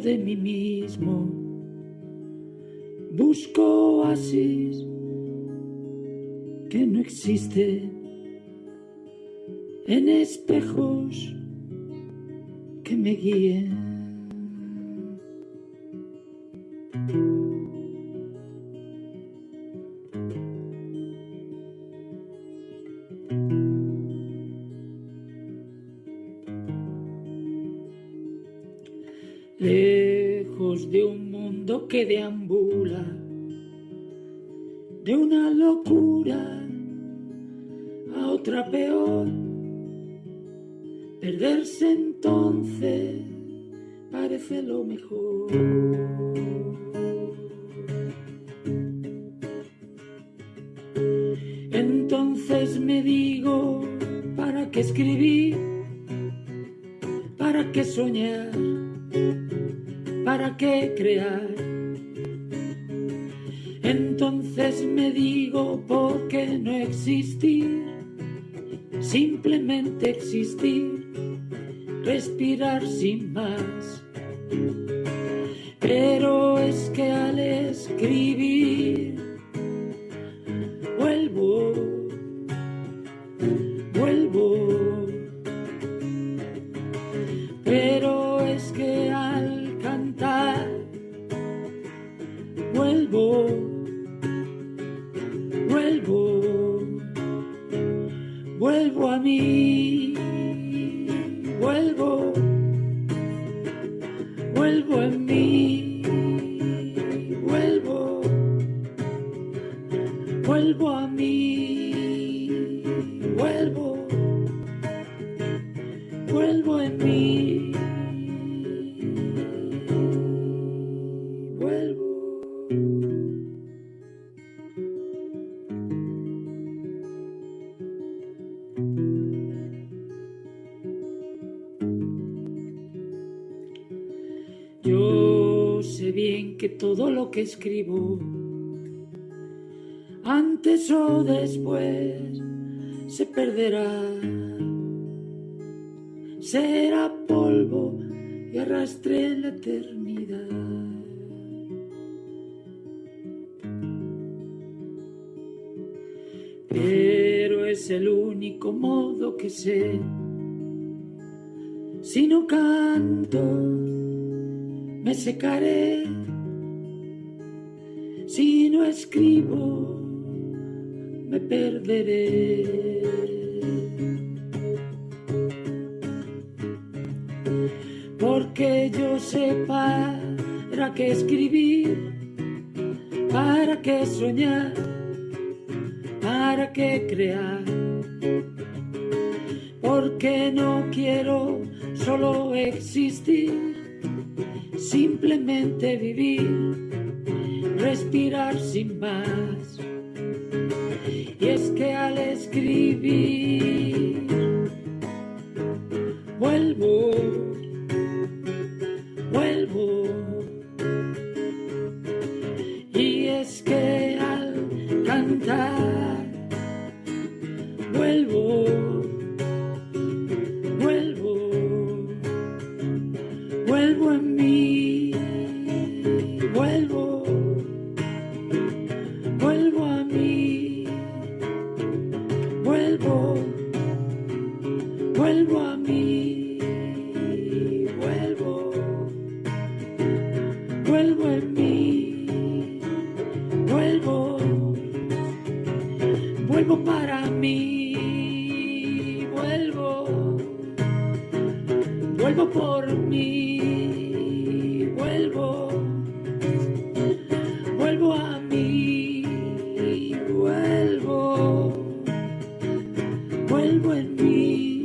de mí mismo, busco oasis que no existen en espejos que me guíen. Lejos de un mundo que deambula, de una locura a otra peor. Perderse entonces parece lo mejor. Entonces me digo, ¿para qué escribir? ¿Para qué soñar? ¿Para qué crear? Entonces me digo, ¿por qué no existir? Simplemente existir, respirar sin más. Pero es que al escribir vuelvo a mí, vuelvo, vuelvo en mí, vuelvo, vuelvo a mí, vuelvo, vuelvo en mí. Yo sé bien que todo lo que escribo, antes o después, se perderá. Será polvo y arrastre la eternidad. Pero es el único modo que sé. Si no canto, me secaré. Si no escribo, me perderé. Porque yo sé para qué escribir, para qué soñar, para qué crear. Porque no quiero solo existir simplemente vivir, respirar sin más. Y es que al escribir, vuelvo en mí, vuelvo, vuelvo para mí, vuelvo, vuelvo por mí, vuelvo, vuelvo a mí, vuelvo, vuelvo en mí,